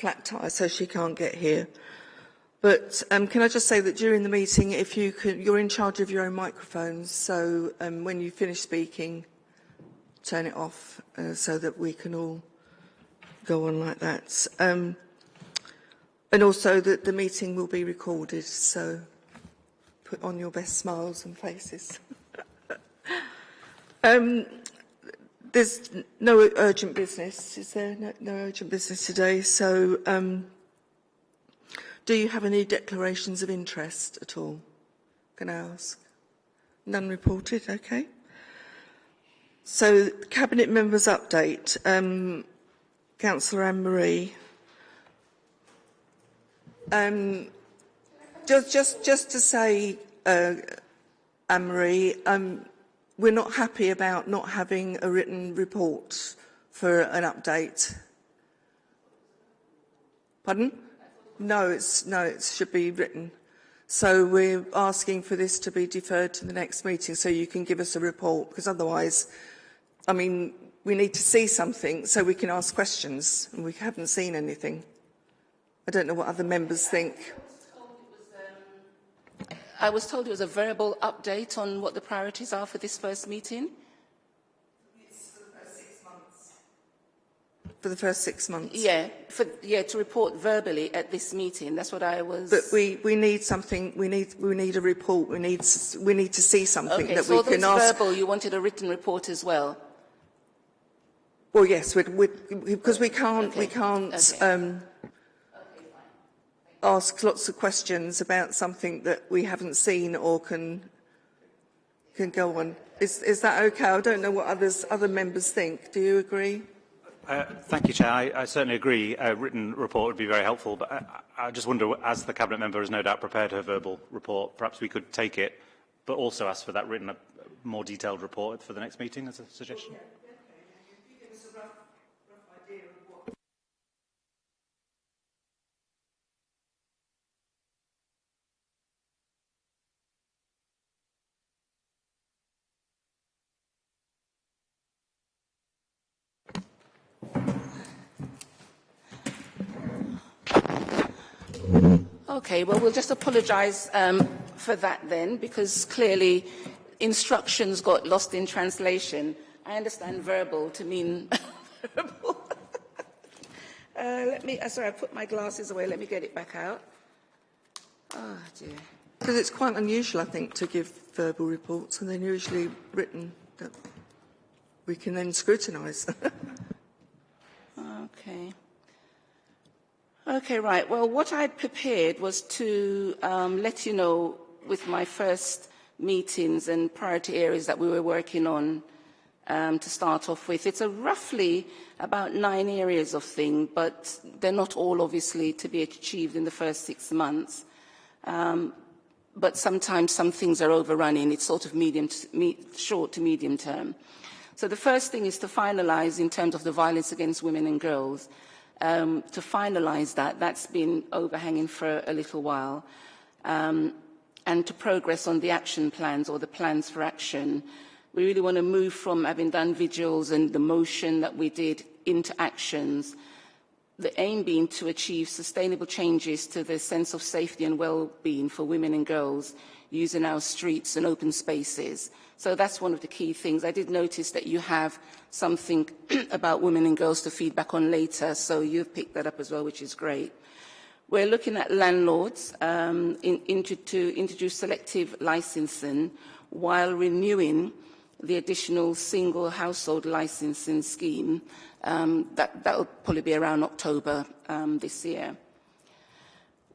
flat tire, so she can't get here. But um, can I just say that during the meeting, if you can, you're in charge of your own microphones, so um, when you finish speaking, turn it off uh, so that we can all go on like that. Um, and also that the meeting will be recorded, so put on your best smiles and faces. um, there's no urgent business, is there? No, no urgent business today. So, um, do you have any declarations of interest at all? Can I ask? None reported, okay. So, Cabinet members update. Um, Councillor Anne-Marie. Um, just, just, just to say, uh, Anne-Marie, um, we're not happy about not having a written report for an update. Pardon? No, it's, no, it should be written. So we're asking for this to be deferred to the next meeting so you can give us a report because otherwise, I mean, we need to see something so we can ask questions and we haven't seen anything. I don't know what other members think. I was told it was a verbal update on what the priorities are for this first meeting. For the first six months? Yeah, for, yeah, to report verbally at this meeting. That's what I was... But we, we need something, we need, we need a report, we need, we need to see something okay, that so we can ask... verbal, you wanted a written report as well? Well, yes, we'd, we'd, because we can't, okay. we can't okay. um, ask lots of questions about something that we haven't seen or can can go on. Is, is that okay? I don't know what others, other members think. Do you agree? Uh, thank you, Chair. I, I certainly agree a written report would be very helpful, but I, I just wonder, as the Cabinet member has no doubt prepared her verbal report, perhaps we could take it, but also ask for that written, a more detailed report for the next meeting as a suggestion. Okay, well, we'll just apologise um, for that then, because clearly instructions got lost in translation. I understand verbal to mean verbal. uh, let me, uh, sorry, I put my glasses away. Let me get it back out. Oh, dear. Because it's quite unusual, I think, to give verbal reports, and they're usually written that we can then scrutinise. okay. Okay, right. Well, what I'd prepared was to um, let you know with my first meetings and priority areas that we were working on um, to start off with. It's roughly about nine areas of thing, but they're not all obviously to be achieved in the first six months. Um, but sometimes some things are overrunning. It's sort of medium to, me, short to medium term. So the first thing is to finalize in terms of the violence against women and girls um, to finalise that. That's been overhanging for a little while. Um, and to progress on the action plans or the plans for action. We really want to move from having done vigils and the motion that we did into actions, the aim being to achieve sustainable changes to the sense of safety and well-being for women and girls using our streets and open spaces. So that's one of the key things. I did notice that you have something about women and girls to feedback on later, so you've picked that up as well, which is great. We're looking at landlords um, in, into, to introduce selective licensing while renewing the additional single household licensing scheme. Um, that will probably be around October um, this year.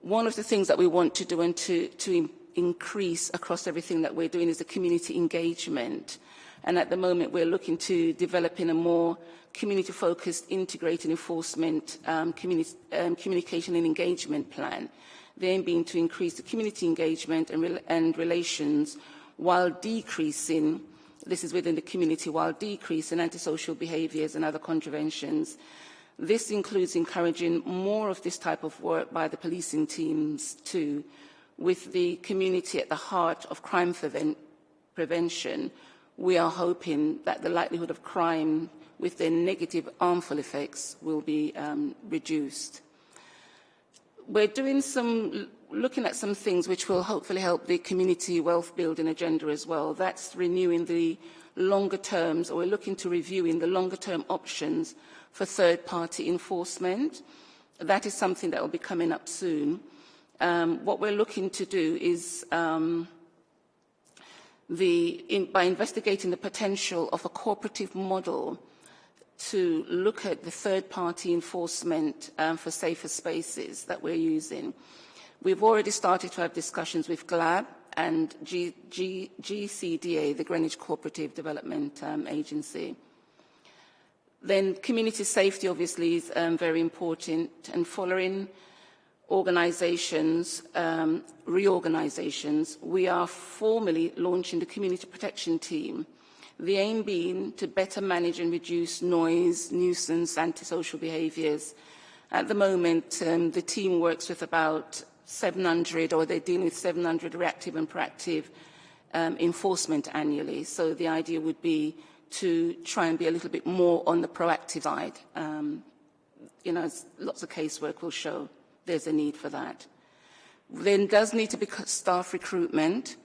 One of the things that we want to do and to, to increase across everything that we're doing is the community engagement. And at the moment, we're looking to developing a more community-focused, integrated enforcement um, um, communication and engagement plan. The aim being to increase the community engagement and, re and relations while decreasing, this is within the community, while decreasing antisocial behaviours and other contraventions. This includes encouraging more of this type of work by the policing teams too, with the community at the heart of crime prevent prevention, we are hoping that the likelihood of crime with their negative harmful effects will be um, reduced. we're doing some, looking at some things which will hopefully help the community wealth building agenda as well. That's renewing the longer terms, or we're looking to reviewing the longer term options for third party enforcement. That is something that will be coming up soon. Um, what we're looking to do is um, the, in, by investigating the potential of a cooperative model to look at the third-party enforcement um, for safer spaces that we're using. We've already started to have discussions with GLAB and G, G, GCDA, the Greenwich Cooperative Development um, Agency. Then community safety obviously is um, very important and following organisations, um, reorganisations, we are formally launching the community protection team The aim being to better manage and reduce noise, nuisance, antisocial behaviours. At the moment, um, the team works with about 700, or they're dealing with 700 reactive and proactive um, enforcement annually. So the idea would be to try and be a little bit more on the proactive side. Um, you know, lots of casework will show there's a need for that. There does need to be staff recruitment.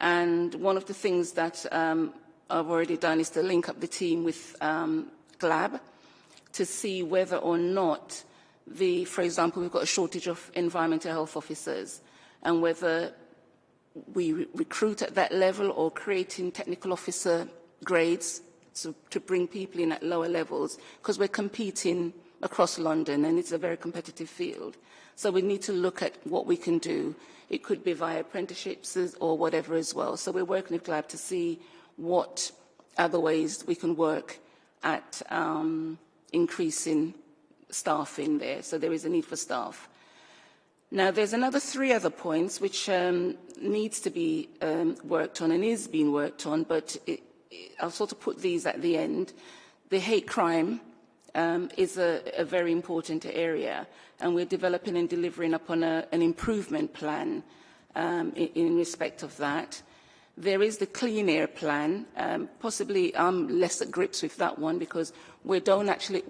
And one of the things that um, I've already done is to link up the team with um, GLAB to see whether or not the, for example, we've got a shortage of environmental health officers and whether we re recruit at that level or creating technical officer grades to, to bring people in at lower levels because we're competing across London and it's a very competitive field. So we need to look at what we can do. It could be via apprenticeships or whatever as well. So we're working with GLAB to see what other ways we can work at um, increasing staffing there. So there is a need for staff. Now, there's another three other points which um, needs to be um, worked on and is being worked on, but it, it, I'll sort of put these at the end. The hate crime um, is a, a very important area, and we're developing and delivering upon a, an improvement plan um, in, in respect of that. There is the clean air plan. Um, possibly I'm less at grips with that one because we don't actually,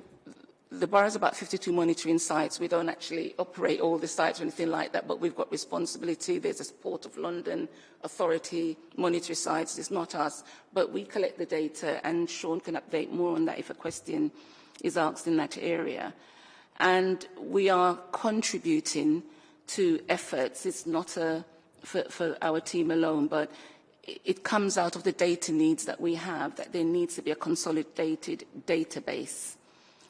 the borough has about 52 monitoring sites. We don't actually operate all the sites or anything like that, but we've got responsibility. There's a Port of London authority monitoring sites. It's not us, but we collect the data and Sean can update more on that if a question is asked in that area. And we are contributing to efforts. It's not a, for, for our team alone, but it comes out of the data needs that we have, that there needs to be a consolidated database.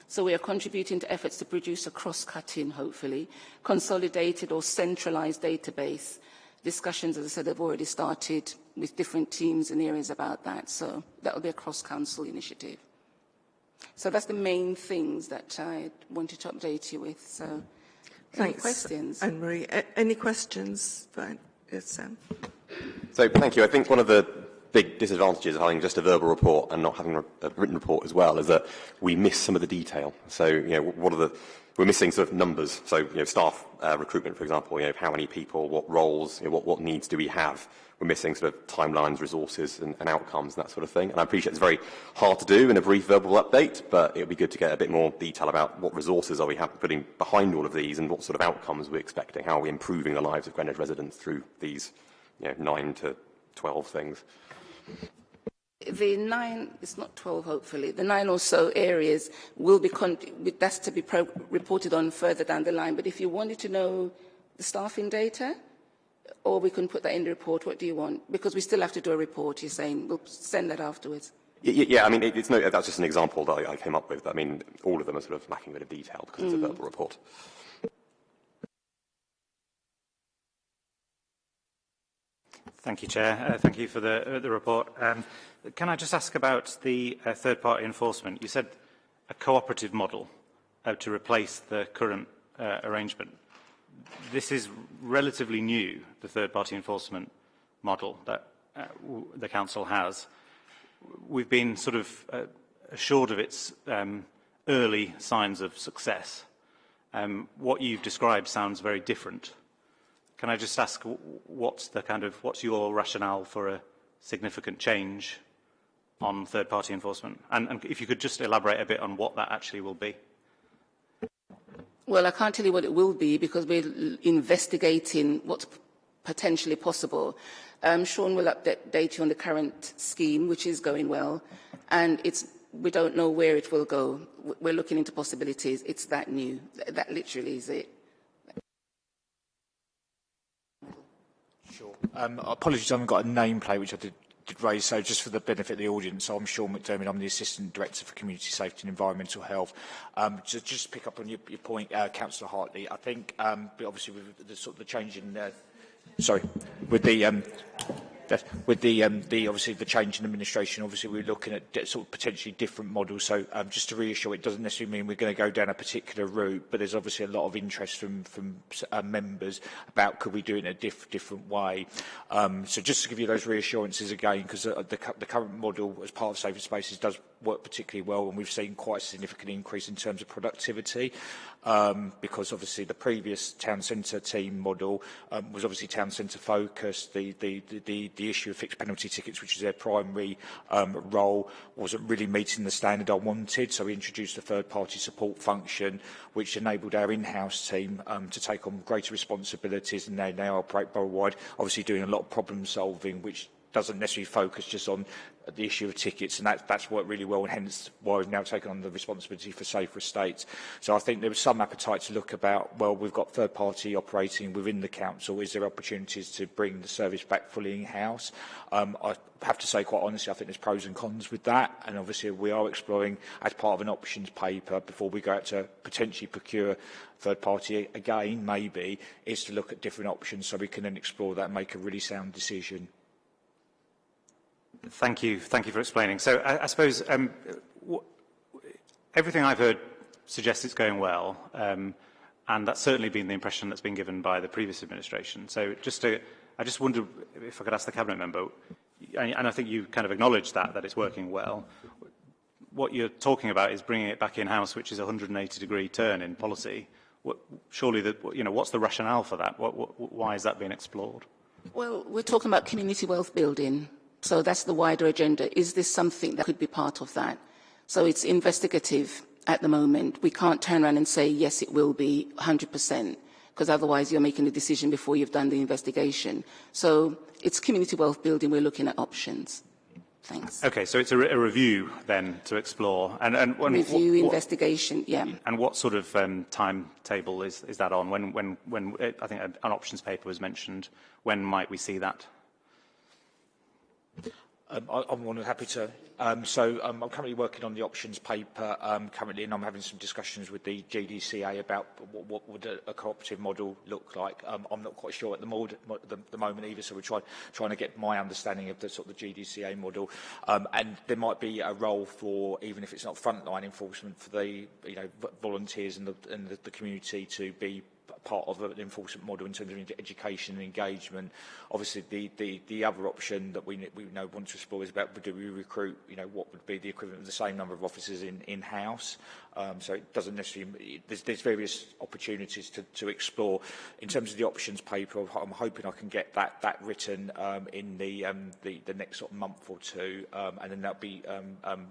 So we are contributing to efforts to produce a cross-cutting, hopefully, consolidated or centralized database. Discussions, as I said, have already started with different teams and areas about that. So that will be a cross-council initiative. So that's the main things that I wanted to update you with. So any questions? Anne-Marie. Any questions? Yes, Sam. So, thank you. I think one of the big disadvantages of having just a verbal report and not having a written report as well is that we miss some of the detail. So, you know, what are the we're missing sort of numbers. So, you know, staff uh, recruitment, for example, you know, how many people, what roles, you know, what, what needs do we have? We're missing sort of timelines, resources, and, and outcomes, and that sort of thing. And I appreciate it's very hard to do in a brief verbal update, but it would be good to get a bit more detail about what resources are we putting behind all of these and what sort of outcomes we're expecting. How are we improving the lives of Greenwich residents through these you know, nine to 12 things. The nine, it's not 12 hopefully, the nine or so areas will be, that's to be reported on further down the line. But if you wanted to know the staffing data, or we can put that in the report, what do you want? Because we still have to do a report, you're saying, we'll send that afterwards. Yeah, yeah I mean, it, it's no, that's just an example that I, I came up with. I mean, all of them are sort of lacking a bit of detail because mm. it's a mm. verbal report. Thank you, Chair. Uh, thank you for the, uh, the report. Um, can I just ask about the uh, third-party enforcement? You said a cooperative model uh, to replace the current uh, arrangement. This is relatively new, the third-party enforcement model that uh, the Council has. We've been sort of uh, assured of its um, early signs of success. Um, what you've described sounds very different. Can I just ask what's the kind of what's your rationale for a significant change on third-party enforcement? And, and if you could just elaborate a bit on what that actually will be. Well, I can't tell you what it will be because we're investigating what's potentially possible. Um, Sean will update you on the current scheme, which is going well, and it's, we don't know where it will go. We're looking into possibilities. It's that new. That literally is it. Sure. Um, apologies, I haven't got a nameplate, which I did, raise. So just for the benefit of the audience, I'm Sean McDermott. I'm the Assistant Director for Community Safety and Environmental Health. Um, to just pick up on your, your point, uh, Councillor Hartley, I think, um, obviously with the sort of the change in, uh, sorry, with the um, with the, um, the obviously the change in administration, obviously we're looking at sort of potentially different models. So um, just to reassure, it doesn't necessarily mean we're going to go down a particular route, but there's obviously a lot of interest from from uh, members about could we do it in a diff different way. Um, so just to give you those reassurances again, because uh, the, the current model as part of Safer Spaces does work particularly well, and we've seen quite a significant increase in terms of productivity um, because obviously the previous town centre team model um, was obviously town centre focused. The, the, the, the issue of fixed penalty tickets, which is their primary um, role, wasn't really meeting the standard I wanted. So we introduced a third party support function, which enabled our in-house team um, to take on greater responsibilities and they now operate borough-wide, obviously doing a lot of problem solving, which doesn't necessarily focus just on Uh, the issue of tickets, and that, that's worked really well, and hence why we've now taken on the responsibility for safer estates. So I think there was some appetite to look about, well, we've got third party operating within the council, is there opportunities to bring the service back fully in-house? Um, I have to say quite honestly, I think there's pros and cons with that, and obviously we are exploring as part of an options paper before we go out to potentially procure third party again, maybe, is to look at different options so we can then explore that and make a really sound decision. Thank you. Thank you for explaining. So I, I suppose um, everything I've heard suggests it's going well, um, and that's certainly been the impression that's been given by the previous administration. So just to, I just wonder if I could ask the cabinet member, and I think you kind of acknowledged that that it's working well. What you're talking about is bringing it back in house, which is a 180 degree turn in policy. What, surely, the, you know, what's the rationale for that? What, what, why is that being explored? Well, we're talking about community wealth building. So that's the wider agenda. Is this something that could be part of that? So it's investigative at the moment. We can't turn around and say, yes, it will be 100%, because otherwise you're making a decision before you've done the investigation. So it's community wealth building. We're looking at options. Thanks. Okay, so it's a, re a review then to explore. And, and when, review, what, investigation, yeah. And what sort of um, timetable is, is that on? When, when, when I think an options paper was mentioned. When might we see that? Um, I, than happy to. Um, so um, I'm currently working on the options paper um, currently, and I'm having some discussions with the GDCA about what, what would a, a cooperative model look like. Um, I'm not quite sure at the, mod, the, the moment either, so we're try, trying to get my understanding of the sort of the GDCA model. Um, and there might be a role for, even if it's not frontline enforcement, for the you know volunteers and the, and the, the community to be part of an enforcement model in terms of education and engagement. Obviously, the, the, the other option that we, we know want to explore is about do we recruit, you know, what would be the equivalent of the same number of officers in, in-house. Um, so it doesn't necessarily, there's, there's various opportunities to, to explore. In terms of the options paper, I'm hoping I can get that, that written um, in the, um, the, the next sort of month or two, um, and then that'll be um, um,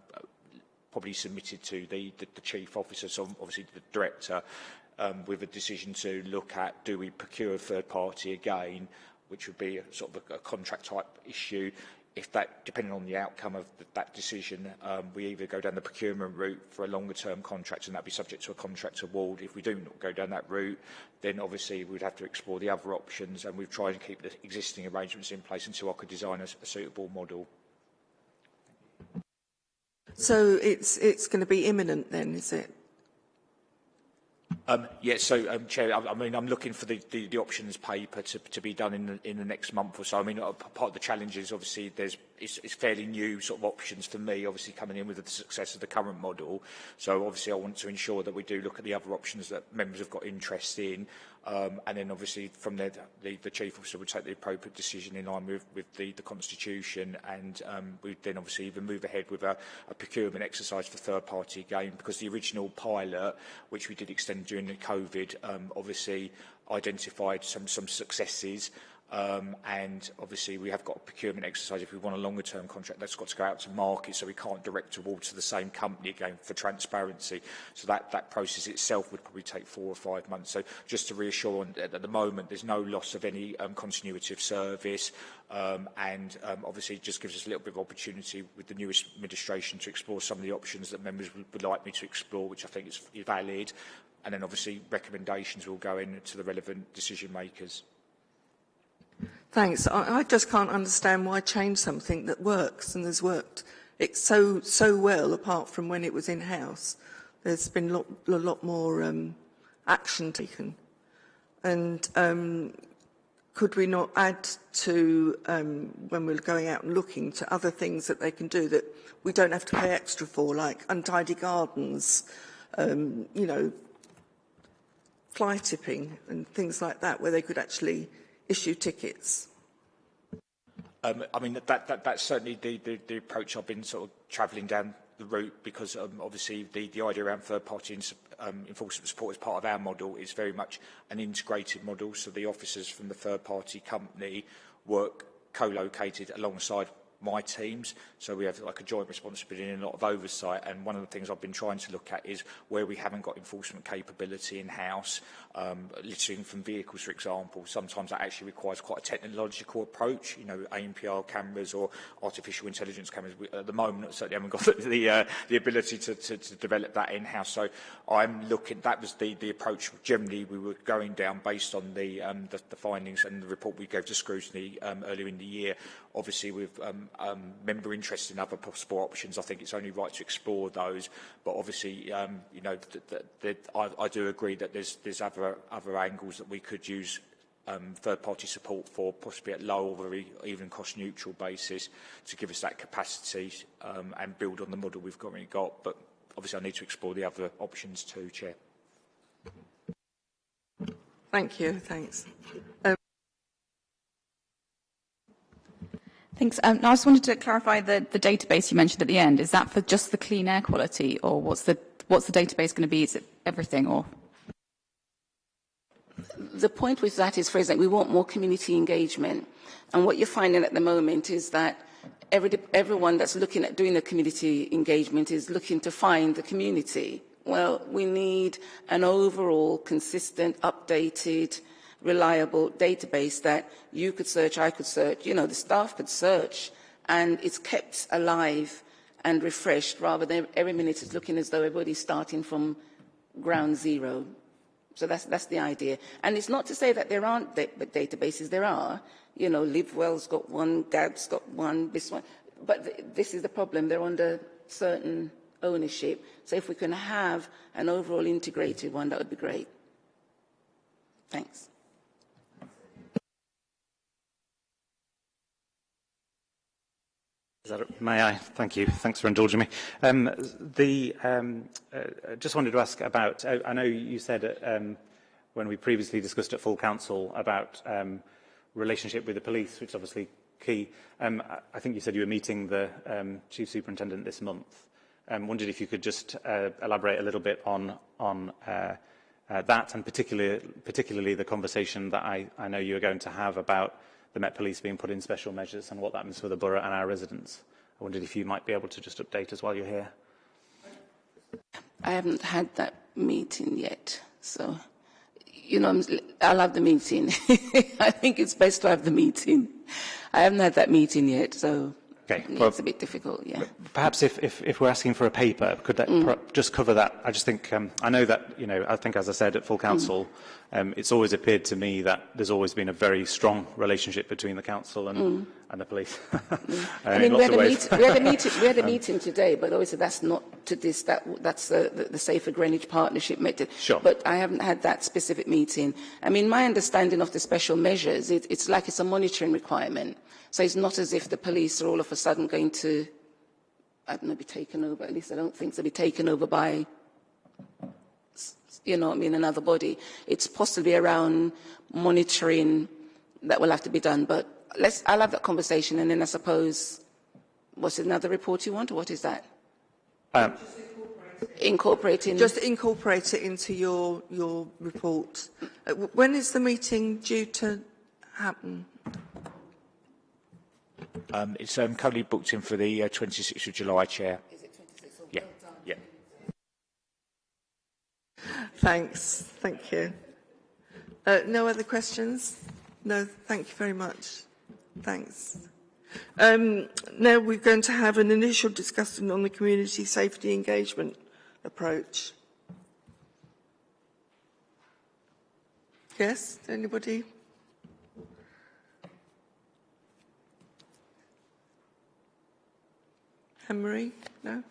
probably submitted to the, the, the chief officer, so obviously the director, um, with a decision to look at do we procure a third party again, which would be a, sort of a, a contract type issue. If that, depending on the outcome of the, that decision, um, we either go down the procurement route for a longer term contract and that'd be subject to a contract award. If we do not go down that route, then obviously we'd have to explore the other options and we've tried to keep the existing arrangements in place until I could design a, a suitable model. So it's, it's going to be imminent then, is it? Um, yes, so um, Chair, I, I mean, I'm looking for the, the, the options paper to, to be done in the, in the next month or so. I mean, uh, part of the challenge is obviously there's it's, it's fairly new sort of options for me, obviously coming in with the success of the current model. So obviously I want to ensure that we do look at the other options that members have got interest in. Um, and then obviously from there, the, the chief officer would take the appropriate decision in line with, with the, the constitution. And um, we'd then obviously even move ahead with a, a procurement exercise for third party again, because the original pilot, which we did extend during the COVID, um, obviously identified some, some successes Um, and obviously we have got a procurement exercise. If we want a longer term contract that's got to go out to market. So we can't direct awards to the same company again for transparency. So that that process itself would probably take four or five months. So just to reassure at the moment there's no loss of any um, continuity of service. Um, and um, obviously it just gives us a little bit of opportunity with the newest administration to explore some of the options that members would, would like me to explore which I think is valid. And then obviously recommendations will go in to the relevant decision makers. Thanks. I, I just can't understand why change something that works and has worked it so so well apart from when it was in house. There's been lot, a lot more um, action taken, and um, could we not add to um, when we're going out and looking to other things that they can do that we don't have to pay extra for, like untidy gardens, um, you know, fly tipping and things like that, where they could actually issue tickets? Um, I mean, that, that, that's certainly the, the, the approach I've been sort of travelling down the route because um, obviously the, the idea around third-party um, enforcement support as part of our model is very much an integrated model. So the officers from the third-party company work co-located alongside my teams. So we have like a joint responsibility and a lot of oversight. And one of the things I've been trying to look at is where we haven't got enforcement capability in-house, um, littering from vehicles, for example. Sometimes that actually requires quite a technological approach, you know, ANPR cameras or artificial intelligence cameras. We, at the moment, certainly haven't got the, uh, the ability to, to, to develop that in-house. So I'm looking, that was the, the approach generally we were going down based on the, um, the, the findings and the report we gave to scrutiny um, earlier in the year. Obviously, with um, um, member interest in other possible options, I think it's only right to explore those. But obviously, um, you know, th th th I, I do agree that there's, there's other, other angles that we could use um, third-party support for, possibly at low or even cost-neutral basis, to give us that capacity um, and build on the model we've currently got. But obviously, I need to explore the other options too, Chair. Thank you. Thanks. Thanks. Um, I just wanted to clarify the, the database you mentioned at the end. Is that for just the clean air quality, or what's the what's the database going to be? Is it everything, or? The point with that is, for example, we want more community engagement, and what you're finding at the moment is that every, everyone that's looking at doing the community engagement is looking to find the community. Well, we need an overall, consistent, updated reliable database that you could search, I could search, you know, the staff could search, and it's kept alive and refreshed rather than every minute it's looking as though everybody's starting from ground zero. So that's, that's the idea. And it's not to say that there aren't da databases, there are. You know, LiveWell's got one, GAD's got one, this one. But th this is the problem, they're under certain ownership. So if we can have an overall integrated one, that would be great. Thanks. May I? Thank you. Thanks for indulging me. Um, the, um, uh, just wanted to ask about, uh, I know you said um, when we previously discussed at full council about um, relationship with the police, which is obviously key. Um, I think you said you were meeting the um, chief superintendent this month. Um, wondered if you could just uh, elaborate a little bit on, on uh, uh, that and particularly, particularly the conversation that I, I know you are going to have about the Met Police being put in special measures and what that means for the borough and our residents. I wondered if you might be able to just update us while you're here. I haven't had that meeting yet, so, you know, I'll have the meeting. I think it's best to have the meeting. I haven't had that meeting yet, so Okay. Yeah, well, it's a bit difficult, yeah. Perhaps if, if, if we're asking for a paper, could that mm. just cover that? I just think, um, I know that, you know, I think as I said at full mm. council, mm. um, it's always appeared to me that there's always been a very strong relationship between the council and, mm. And the police. mm. Uh, I mean, we had, meet, we, had a meeting, we had a meeting today, but obviously that's not to this, that, that's the, the, the Safer Greenwich Partnership method. Sure. But I haven't had that specific meeting. I mean, my understanding of the special measures, it, it's like it's a monitoring requirement. So it's not as if the police are all of a sudden going to, I don't know, be taken over. At least I don't think they'll be taken over by, you know, I mean, another body. It's possibly around monitoring that will have to be done. But let's, I'll have that conversation, and then I suppose, what's another report you want, or what is that? Um, Incorporating. Just incorporate it into your your report. Uh, when is the meeting due to happen? Um, it's um, currently booked in for the uh, 26th of July, Chair. Is it 26th or Yeah, yeah. Thanks. Thank you. Uh, no other questions? No, thank you very much. Thanks. Um, now we're going to have an initial discussion on the community safety engagement approach. Yes, anybody? Anne-Marie? No?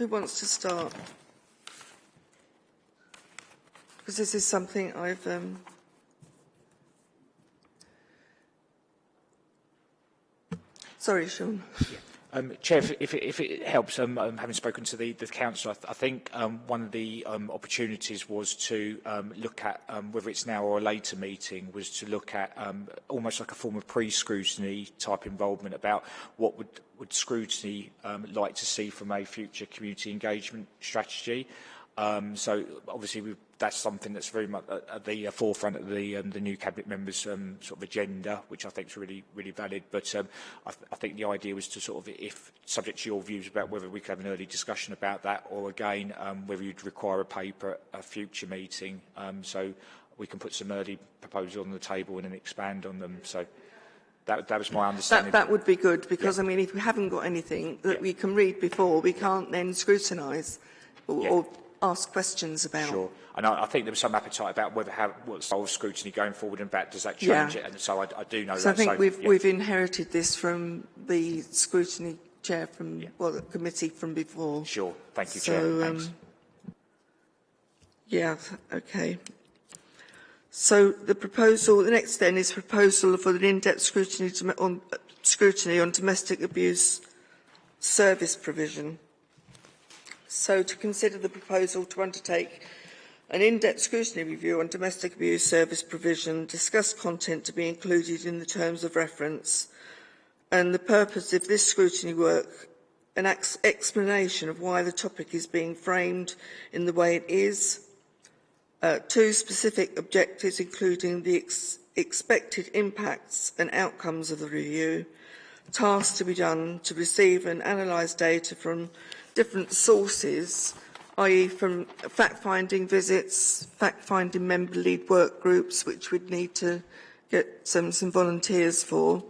Who wants to start? Because this is something I've... Um... Sorry, Sean. Um, Chair, if, if, it, if it helps, um, um, having spoken to the, the council, I, th I think um, one of the um, opportunities was to um, look at, um, whether it's now or a later meeting, was to look at um, almost like a form of pre-scrutiny type involvement about what would, would scrutiny um, like to see from a future community engagement strategy. Um, so obviously that's something that's very much at, at the uh, forefront of the, um, the new cabinet members' um, sort of agenda, which I think is really, really valid. But um, I, th I think the idea was to sort of, if subject to your views about whether we could have an early discussion about that, or again um, whether you'd require a paper at a future meeting, um, so we can put some early proposals on the table and then expand on them. So. That, that was my understanding. That, that would be good because, yeah. I mean, if we haven't got anything that yeah. we can read before, we can't then scrutinise or, yeah. or ask questions about. Sure. And I, I think there was some appetite about whether how what style of scrutiny going forward and back does that change yeah. it? And so I, I do know so that. I think so, we've, yeah. we've inherited this from the scrutiny chair from, Yeah. well, the committee from before. Sure. Thank you, So, Chair. Thanks. um, Yeah, okay. So the proposal, the next then is proposal for an in-depth scrutiny on, scrutiny on domestic abuse service provision. So to consider the proposal to undertake an in-depth scrutiny review on domestic abuse service provision, discuss content to be included in the terms of reference, and the purpose of this scrutiny work, an ex explanation of why the topic is being framed in the way it is, uh, two specific objectives including the ex expected impacts and outcomes of the review, tasks to be done to receive and analyse data from different sources i.e. from fact-finding visits, fact-finding member lead work groups, which we'd need to get some, some volunteers for.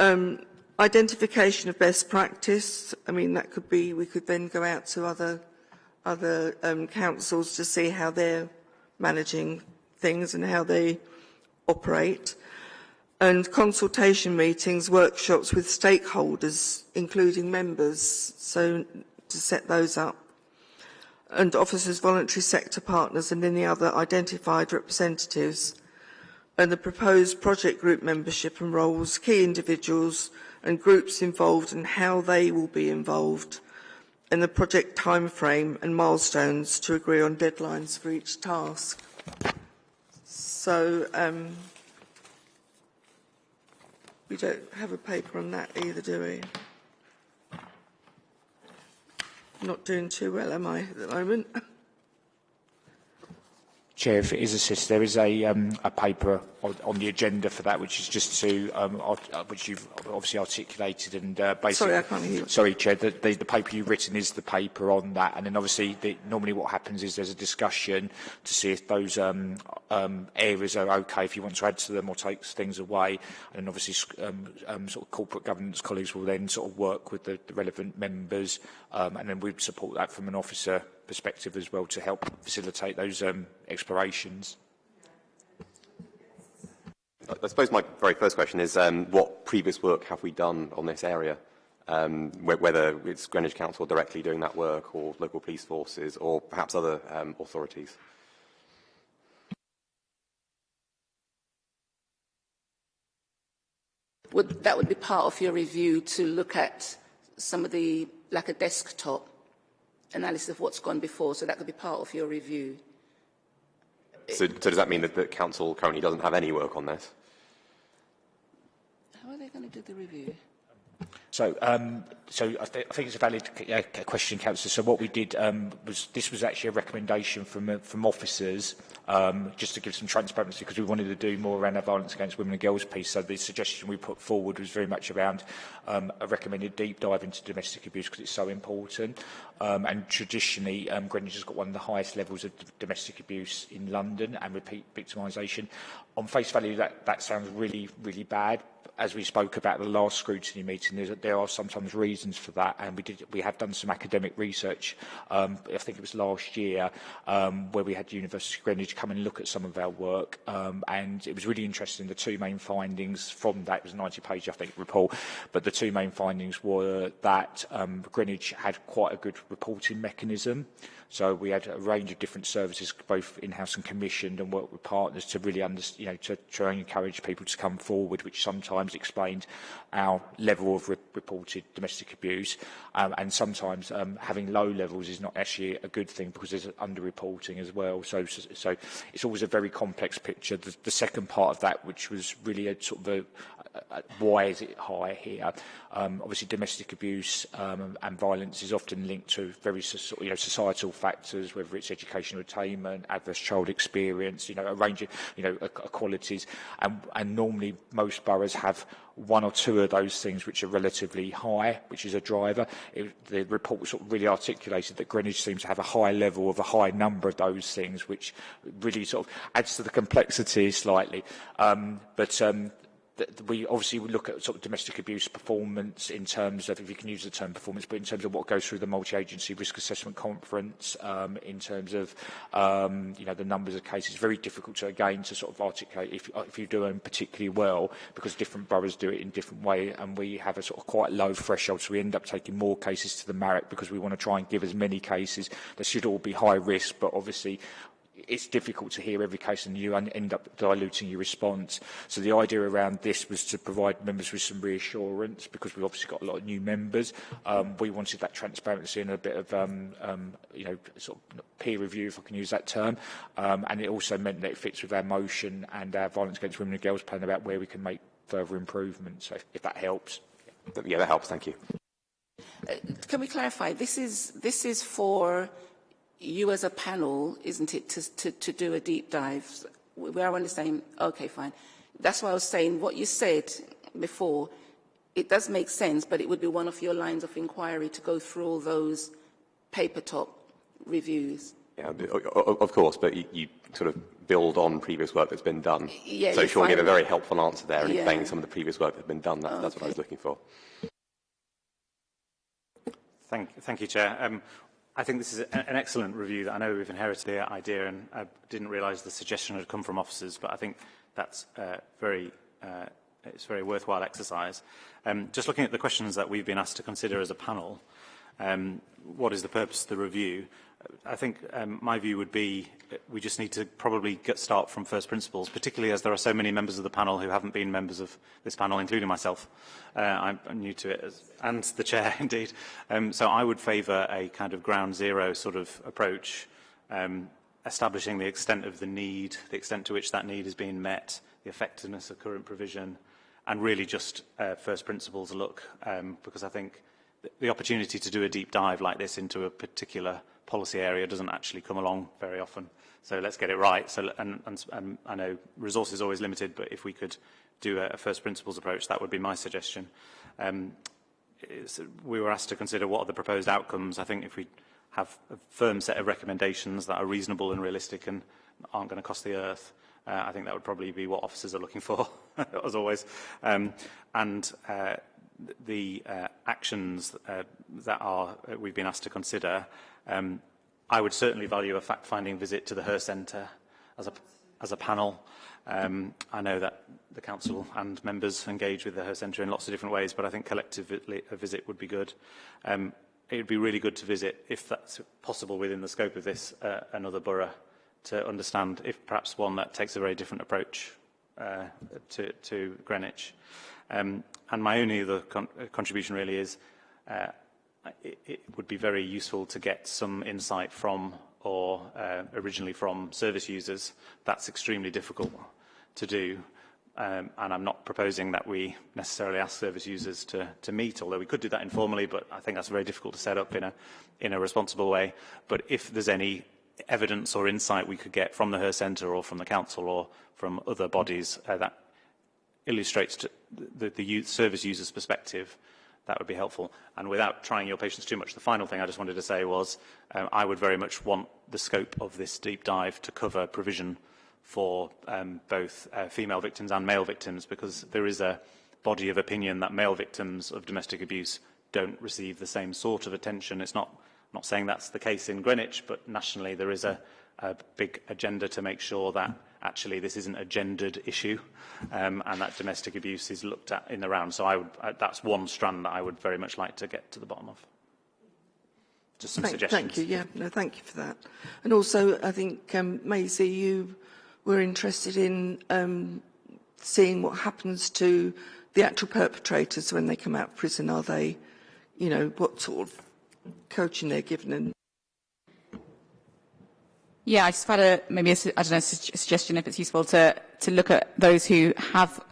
Um, identification of best practice, I mean, that could be, we could then go out to other, other um, councils to see how they're managing things and how they operate. And consultation meetings, workshops with stakeholders, including members, so to set those up and officers, voluntary sector partners and any other identified representatives, and the proposed project group membership and roles, key individuals and groups involved and how they will be involved, and the project timeframe and milestones to agree on deadlines for each task. So, um, we don't have a paper on that either, do we? Not doing too well, am I, at the moment? Chair, if it is assist, there is a, um, a paper on, on the agenda for that, which is just to, um, art, uh, which you've obviously articulated and uh, basically... Sorry, I can't hear you. Sorry, Chair, the, the, the paper you've written is the paper on that, and then obviously the, normally what happens is there's a discussion to see if those um, um, areas are okay, if you want to add to them or take things away, and then obviously um, um, sort of corporate governance colleagues will then sort of work with the, the relevant members, um, and then we'd support that from an officer perspective as well to help facilitate those um, explorations. I suppose my very first question is um, what previous work have we done on this area? Um, wh whether it's Greenwich Council directly doing that work or local police forces or perhaps other um, authorities? Would, that would be part of your review to look at some of the, like a desktop analysis of what's gone before, so that could be part of your review. So, so does that mean that the council currently doesn't have any work on this? How are they going to do the review? So, um, so I, th I think it's a valid uh, question, Councillor. So what we did um, was, this was actually a recommendation from, uh, from officers, um, just to give some transparency, because we wanted to do more around our violence against women and girls piece. So the suggestion we put forward was very much around um, a recommended deep dive into domestic abuse, because it's so important. Um, and traditionally, um, Greenwich has got one of the highest levels of domestic abuse in London and repeat victimisation. On face value, that, that sounds really, really bad, as we spoke about the last scrutiny meeting, there are sometimes reasons for that, and we did we have done some academic research. Um, I think it was last year um, where we had University of Greenwich come and look at some of our work, um, and it was really interesting. The two main findings from that it was a 90-page, I think, report, but the two main findings were that um, Greenwich had quite a good reporting mechanism. So we had a range of different services, both in-house and commissioned, and worked with partners to really understand, you know, to try and encourage people to come forward, which sometimes explained our level of re reported domestic abuse. Um, and sometimes um, having low levels is not actually a good thing because there's underreporting as well. So, so, so it's always a very complex picture. The, the second part of that, which was really a sort of a, Uh, uh, why is it high here? Um, obviously, domestic abuse um, and violence is often linked to very you know, societal factors, whether it's educational attainment, adverse child experience, you know, a range of you know, qualities. And, and normally, most boroughs have one or two of those things which are relatively high, which is a driver. It, the report sort of really articulated that Greenwich seems to have a high level of a high number of those things, which really sort of adds to the complexity slightly. Um, but um, we obviously look at sort of domestic abuse performance in terms of, if you can use the term performance, but in terms of what goes through the multi-agency risk assessment conference, um, in terms of, um, you know, the numbers of cases. it's Very difficult to, again, to sort of articulate if, if you do them particularly well, because different boroughs do it in different way, and we have a sort of quite low threshold, so we end up taking more cases to the MARAC because we want to try and give as many cases. that should all be high risk, but obviously it's difficult to hear every case and you end up diluting your response. So the idea around this was to provide members with some reassurance because we've obviously got a lot of new members. Um, we wanted that transparency and a bit of, um, um, you know, sort of peer review, if I can use that term. Um, and it also meant that it fits with our motion and our violence against women and girls plan about where we can make further improvements, so if, if that helps. Yeah, that helps. Thank you. Uh, can we clarify? This is, this is for you as a panel, isn't it, to, to, to do a deep dive? We are on the same, okay, fine. That's why I was saying what you said before, it does make sense, but it would be one of your lines of inquiry to go through all those paper top reviews. Yeah, of course, but you, you sort of build on previous work that's been done. Yeah, so Sean gave a very helpful answer there and yeah. explaining some of the previous work that's been done. That, okay. That's what I was looking for. Thank, thank you, Chair. Um, I think this is an excellent review. I know we've inherited the idea, and I didn't realise the suggestion had come from officers, but I think that's uh, very, uh, it's a very worthwhile exercise. Um, just looking at the questions that we've been asked to consider as a panel, um, what is the purpose of the review? I think um, my view would be we just need to probably get start from first principles, particularly as there are so many members of the panel who haven't been members of this panel, including myself. Uh, I'm, new to it, as, and the chair, indeed. Um, so I would favour a kind of ground zero sort of approach, um, establishing the extent of the need, the extent to which that need is being met, the effectiveness of current provision, and really just uh, first principles look, um, because I think the opportunity to do a deep dive like this into a particular policy area doesn't actually come along very often. So let's get it right. So, and, and, and I know resources always limited, but if we could do a, a first principles approach, that would be my suggestion. Um, we were asked to consider what are the proposed outcomes. I think if we have a firm set of recommendations that are reasonable and realistic and aren't going to cost the earth, uh, I think that would probably be what officers are looking for, as always. Um, and uh, the uh, actions uh, that are uh, we've been asked to consider, um, I would certainly value a fact-finding visit to the Her Centre as a, as a panel. Um, I know that the council and members engage with the Her Centre in lots of different ways, but I think collectively a visit would be good. Um, it would be really good to visit, if that's possible within the scope of this, uh, another borough to understand if perhaps one that takes a very different approach uh, to, to Greenwich. Um, and my only other con contribution really is uh, it, it would be very useful to get some insight from or uh, originally from service users. That's extremely difficult to do. Um, and I'm not proposing that we necessarily ask service users to, to meet, although we could do that informally, but I think that's very difficult to set up in a, in a responsible way. But if there's any evidence or insight we could get from the HER Centre or from the Council or from other bodies uh, that illustrates the, the, the service user's perspective, that would be helpful. And without trying your patience too much, the final thing I just wanted to say was um, I would very much want the scope of this deep dive to cover provision for um, both uh, female victims and male victims because there is a body of opinion that male victims of domestic abuse don't receive the same sort of attention. It's not, not saying that's the case in Greenwich, but nationally there is a, a big agenda to make sure that actually this isn't a gendered issue um, and that domestic abuse is looked at in the round. So I would, uh, that's one strand that I would very much like to get to the bottom of. Just some thank, suggestions. Thank you. Yeah, no, thank you for that. And also, I think, um, Maisie, you were interested in um, seeing what happens to the actual perpetrators when they come out of prison. Are they, you know, what sort of coaching they're given and Yeah, I just had a maybe a, I don't know a suggestion if it's useful to to look at those who have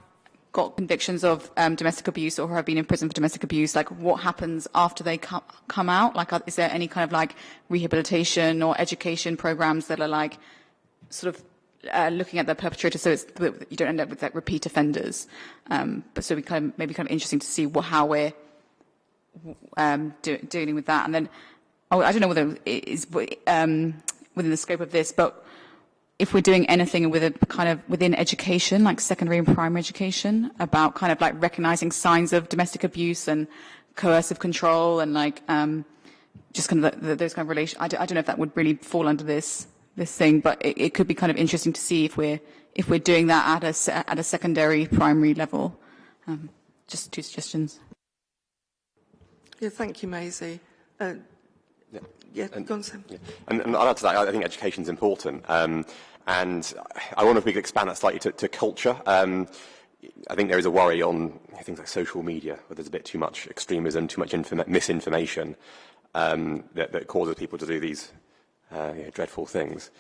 got convictions of um, domestic abuse or have been in prison for domestic abuse. Like, what happens after they come come out? Like, is there any kind of like rehabilitation or education programs that are like sort of uh, looking at the perpetrator so you don't end up with like repeat offenders. Um, but so we kind of maybe kind of interesting to see what, how we're um, do, dealing with that. And then oh, I don't know whether it is um, within the scope of this, but if we're doing anything with a kind of within education, like secondary and primary education, about kind of like recognizing signs of domestic abuse and coercive control and like um, just kind of the, the, those kind of relations. I, don't know if that would really fall under this this thing, but it, it could be kind of interesting to see if we're if we're doing that at a at a secondary primary level. Um, just two suggestions. Yeah, thank you, Maisie. Uh, yeah, yeah and, go on, Sam. Yeah. And, and I'll add to that, I think education is important. Um, and I wonder if we could expand that slightly to, to culture. Um, I think there is a worry on things like social media, where there's a bit too much extremism, too much misinformation um, that, that causes people to do these uh, know, dreadful things.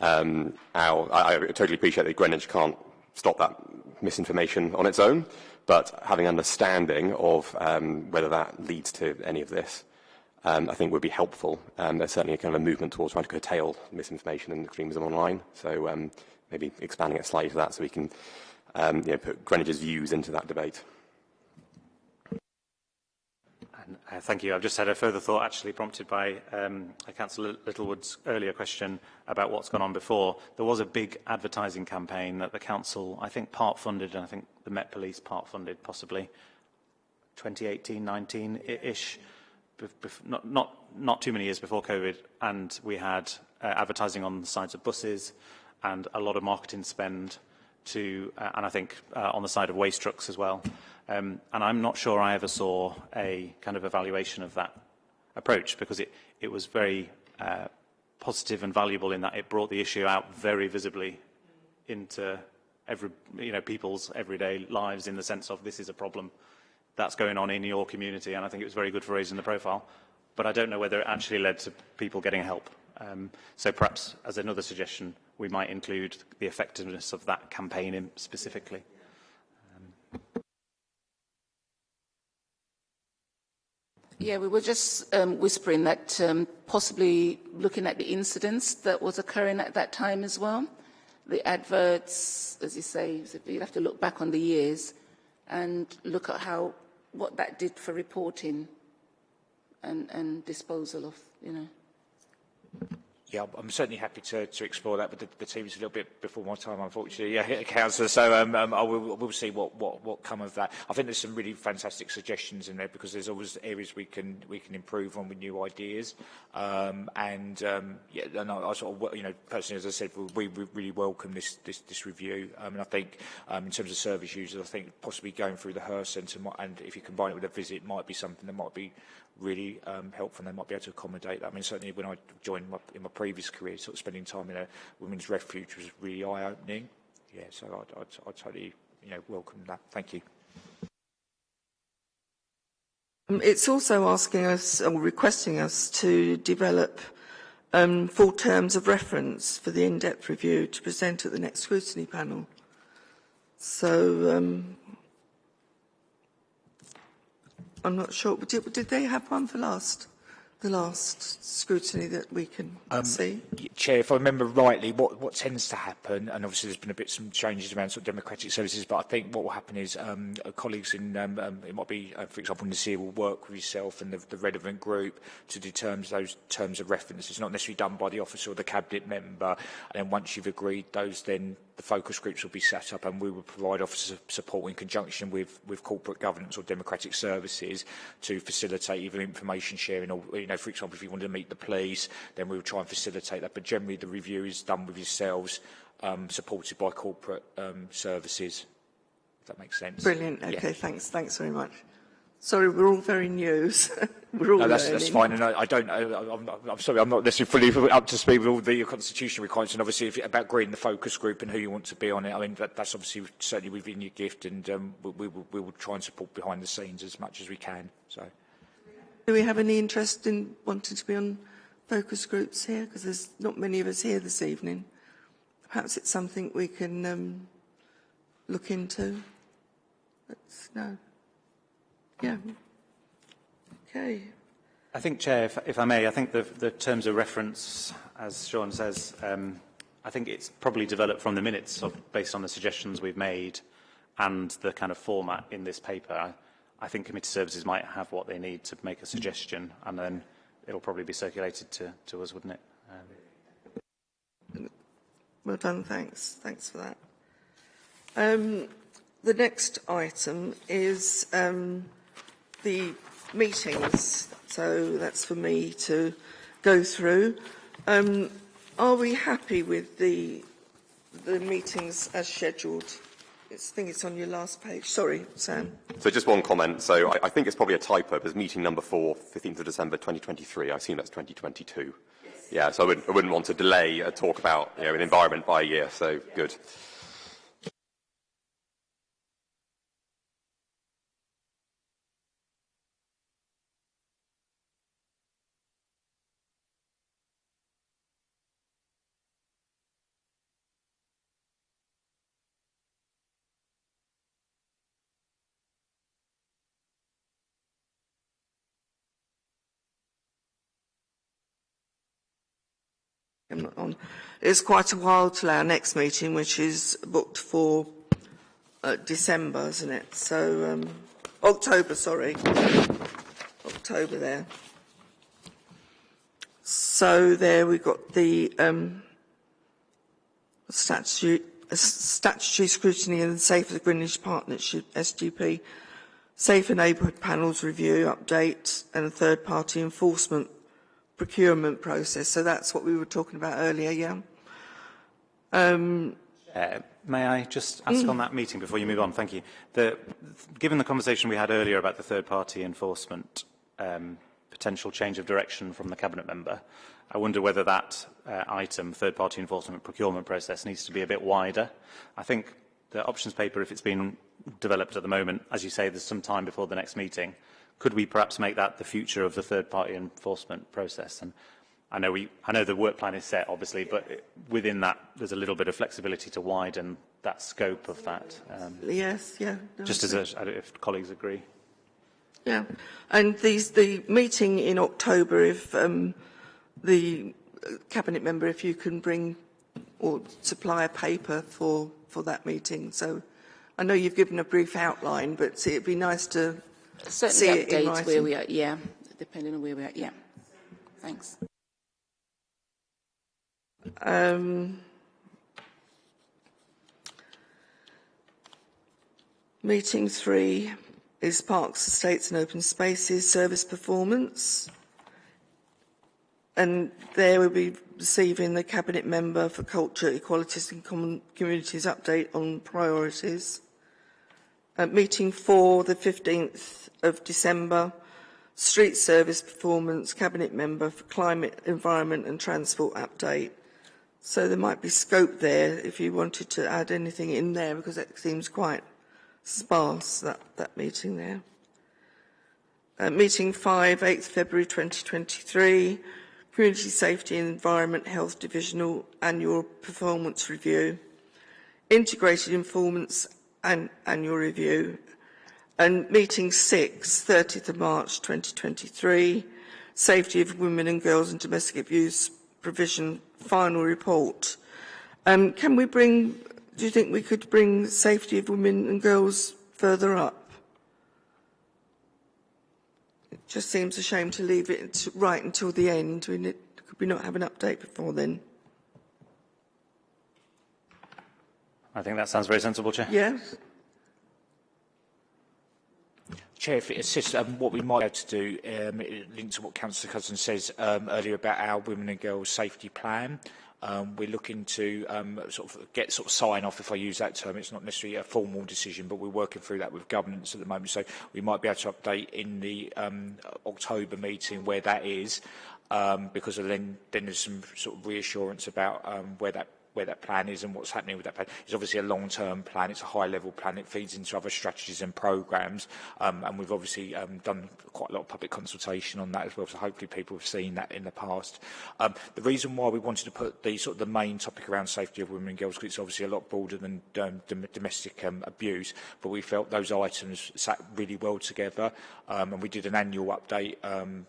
Um, our, I, I totally appreciate that Greenwich can't stop that misinformation on its own, but having understanding of um, whether that leads to any of this, um, I think would be helpful. Um, there's certainly a kind of a movement towards trying to curtail misinformation and extremism online, so um, maybe expanding it slightly to that so we can um, you know, put Greenwich's views into that debate. Uh, thank you. I've just had a further thought actually prompted by um, Councillor Littlewood's earlier question about what's gone on before. There was a big advertising campaign that the Council, I think, part funded, and I think the Met Police part funded, possibly 2018-19-ish, not, not, not too many years before COVID, and we had uh, advertising on the sides of buses and a lot of marketing spend to, uh, and I think uh, on the side of waste trucks as well. Um, and I'm not sure I ever saw a kind of evaluation of that approach because it, it was very uh, positive and valuable in that it brought the issue out very visibly into every, you know, people's everyday lives in the sense of this is a problem that's going on in your community. And I think it was very good for raising the profile. But I don't know whether it actually led to people getting help. Um, so perhaps as another suggestion, we might include the effectiveness of that campaign specifically. Yeah, we were just um, whispering that um, possibly looking at the incidents that was occurring at that time as well. The adverts, as you say, you'd have to look back on the years and look at how what that did for reporting and, and disposal of, you know. Yeah, I'm certainly happy to, to explore that, but the, the team is a little bit before my time, unfortunately, yeah, Councillor. So um, um, I will we'll see what, what, what come of that. I think there's some really fantastic suggestions in there because there's always areas we can we can improve on with new ideas. Um, and um, yeah, and I, I sort of, you know, personally, as I said, we, we really welcome this this, this review. Um, and I think um, in terms of service users, I think possibly going through the HER Centre and if you combine it with a visit, might be something that might be really um, helpful and they might be able to accommodate that. I mean, certainly when I joined my, in my previous career, sort of spending time in a women's refuge was really eye-opening. Yeah, so I'd, totally, you know, welcome that. Thank you. Um, it's also asking us or requesting us to develop um, full terms of reference for the in-depth review to present at the next scrutiny panel. So um, I'm not sure. Did, did they have one for last? the last scrutiny that we can um, see? Chair, if I remember rightly, what, what tends to happen, and obviously there's been a bit some changes around sort of democratic services, but I think what will happen is um, uh, colleagues in, um, um, it might be, uh, for example, Nasir will work with yourself and the, the relevant group to determine those terms of reference. It's not necessarily done by the officer or the cabinet member, and then once you've agreed those, then the focus groups will be set up and we will provide officer support in conjunction with, with corporate governance or democratic services to facilitate even information sharing or, you know, for example, if you wanted to meet the police, then we will try and facilitate that. But generally the review is done with yourselves, um, supported by corporate um, services. If that makes sense. Brilliant. Okay, yeah. thanks. Thanks very much. Sorry, we're all very new. we're all No, that's, that's fine, and I, I don't. I, I'm, I'm sorry, I'm not necessarily fully up to speed with all the constitutional requirements, and obviously if, about agreeing the focus group and who you want to be on it. I mean, that, that's obviously certainly within your gift, and um, we, we, will, we will try and support behind the scenes as much as we can. So, Do we have any interest in wanting to be on focus groups here? Because there's not many of us here this evening. Perhaps it's something we can um, look into. Let's no. Yeah. Okay. I think, Chair, if, if I may, I think the, the terms of reference, as Sean says, um, I think it's probably developed from the minutes of, based on the suggestions we've made and the kind of format in this paper. I, I think committee services might have what they need to make a suggestion and then it'll probably be circulated to, to us, wouldn't it? Um, Well done. Thanks. Thanks for that. Um, the next item is um, the meetings. So that's for me to go through. Um, are we happy with the the meetings as scheduled? It's, I think it's on your last page. Sorry, Sam. So just one comment. So I, I think it's probably a typo. There's meeting number four, 15th of December 2023. I assume that's 2022. Yeah, so I wouldn't, I wouldn't want to delay a talk about you know, an environment by a year. So good. I'm not on. It's quite a while till our next meeting, which is booked for uh, December, isn't it? So um, October, sorry, October there. So there we've got the um, statutory, uh, statutory scrutiny and the Safer Greenwich Partnership (SGP), Safer Neighbourhood Panels review update, and third-party enforcement procurement process. So that's what we were talking about earlier, yeah? Um, Uh, may I just ask on that meeting before you move on? Thank you. The, given the conversation we had earlier about the third-party enforcement um, potential change of direction from the cabinet member, I wonder whether that uh, item, third-party enforcement procurement process, needs to be a bit wider. I think the options paper, if it's been developed at the moment, as you say, there's some time before the next meeting. Could we perhaps make that the future of the third-party enforcement process? And I know, we, I know the work plan is set, obviously, but within that, there's a little bit of flexibility to widen that scope of that. Um, yes, yeah. no, just as a, if colleagues agree. Yeah, and these, the meeting in October, if um, the cabinet member, if you can bring or supply a paper for for that meeting. So, I know you've given a brief outline, but it'd be nice to see Certainly update where we are, yeah, depending on where we are, yeah. Thanks. Um, meeting three is Parks, Estates and Open Spaces Service Performance. And there we'll be receiving the Cabinet Member for Culture, Equalities and Common Communities update on priorities. Meeting four, the 15th of December, Street Service Performance, Cabinet Member for Climate, Environment and Transport update. So there might be scope there if you wanted to add anything in there because it seems quite sparse, that, that meeting there. Uh, meeting 5, 8th February 2023, Community Safety and Environment Health Divisional Annual Performance Review. Integrated Informants an annual review. And meeting six, 30th of March 2023, Safety of Women and Girls in Domestic Abuse Provision Final Report. Um, can we bring, do you think we could bring safety of women and girls further up? It just seems a shame to leave it right until the end. We could we not have an update before then? I think that sounds very sensible, Chair. Yes? Chair, if it assists, um, what we might be able to do, um, it links to what Councillor Cousin says um, earlier about our women and girls safety plan. Um, we're looking to um, sort of get sort of sign off, if I use that term. It's not necessarily a formal decision, but we're working through that with governance at the moment. So we might be able to update in the um, October meeting where that is, um, because then, then there's some sort of reassurance about um, where that where that plan is and what's happening with that plan. It's obviously a long-term plan. It's a high-level plan. It feeds into other strategies and programmes. Um, and we've obviously um, done quite a lot of public consultation on that as well. So hopefully people have seen that in the past. Um, the reason why we wanted to put the sort of the main topic around safety of women and girls, because it's obviously a lot broader than um, dom domestic um, abuse, but we felt those items sat really well together. Um, and we did an annual update, um,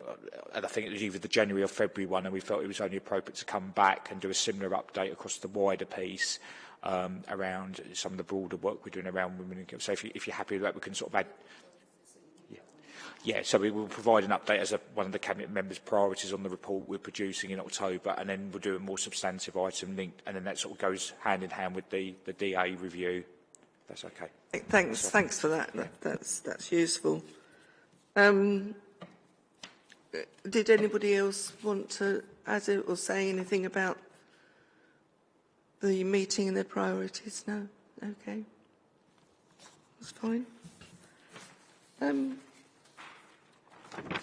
and I think it was either the January or February one, and we felt it was only appropriate to come back and do a similar update across the wider piece um, around some of the broader work we're doing around women and girls. So if, you, if you're happy with that, we can sort of add... Yeah, yeah so we will provide an update as a, one of the Cabinet members' priorities on the report we're producing in October, and then we'll do a more substantive item linked, and then that sort of goes hand in hand with the, the DA review. That's okay. Thanks, thanks for that. that that's, that's useful. Um, did anybody else want to add it or say anything about the meeting and their priorities? No? Okay. That's fine. Um,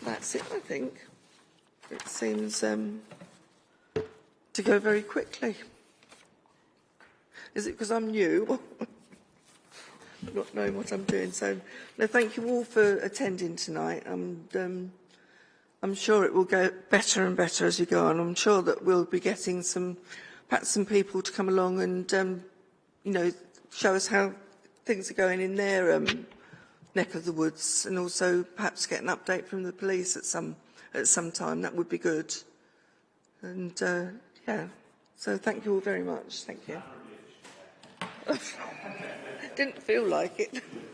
that's it, I think. It seems um, to go very quickly. Is it because I'm new? not knowing what I'm doing. So, no, thank you all for attending tonight. And um, I'm sure it will go better and better as you go on. I'm sure that we'll be getting some, perhaps some people to come along and, um, you know, show us how things are going in their um, neck of the woods, and also perhaps get an update from the police at some at some time. That would be good. And uh, yeah, so thank you all very much. Thank you. Didn't feel like it.